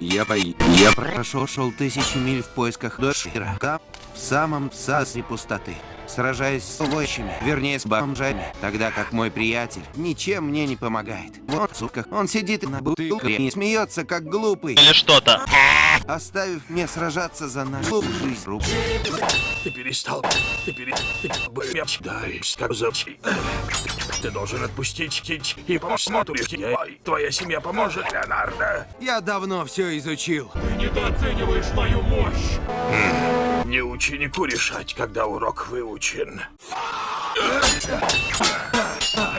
Я по... Я прошел шел тысячи миль в поисках Дошира. Там, в самом сасре пустоты. Сражаясь с овощами, вернее с бомжами, тогда как мой приятель ничем мне не помогает. Вот, сука, он сидит на бутылке и смеется, как глупый, Или что-то. оставив мне сражаться за нашу жизнь. Рук. Ты перестал. Ты пере... Ты. Дай, как зовти. Ты должен отпустить Кить и посмотреть. Ой, Твоя семья поможет, Леонардо. Я давно все изучил. Ты недооцениваешь мою мощь. Не ученику решать, когда урок выучен.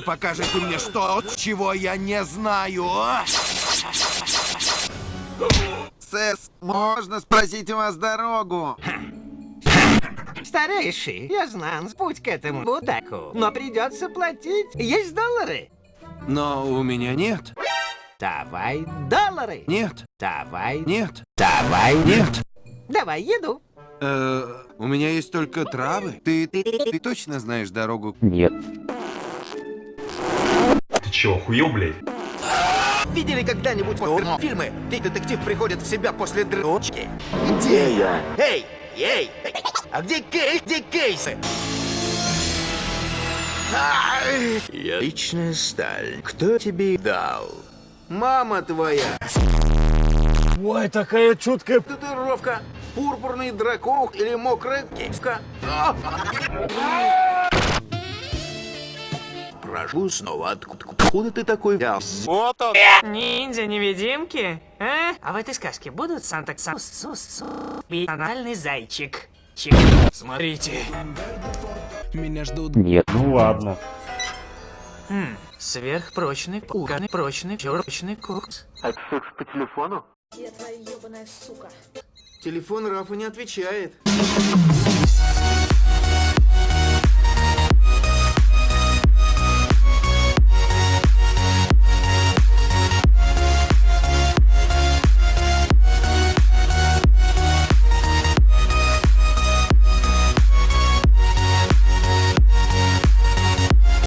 Покажите мне что, чего я не знаю. а? Сэс, можно спросить у вас дорогу? Старейший, я знаю путь к этому будаку, но придется платить. Есть доллары? Но у меня нет. Давай доллары. Нет. Давай. Нет. Давай. Нет. Давай еду. Э, у меня есть только травы. Ты, ты, ты точно знаешь дорогу? Ты чё, охуел, блядь? Видели когда-нибудь фильмы, где детектив приходит в себя после дрочки? Где я? Эй, эй, а где Кей? Где Кейсы? Ай! Я личная сталь. Кто тебе дал? Мама твоя. Ой, такая чуткая... Татуировка. Пурпурный дракон или мокрая киска. А! Прошу снова, откуда, откуда ты такой взялся? Ниндзя-невидимки? А? А в этой сказке будут санта сус сус и анальный зайчик? Чик. Смотрите. Ну ладно. Хм, сверхпрочный, пуганый, прочный, прочный кукс. Телефон Рафа не отвечает.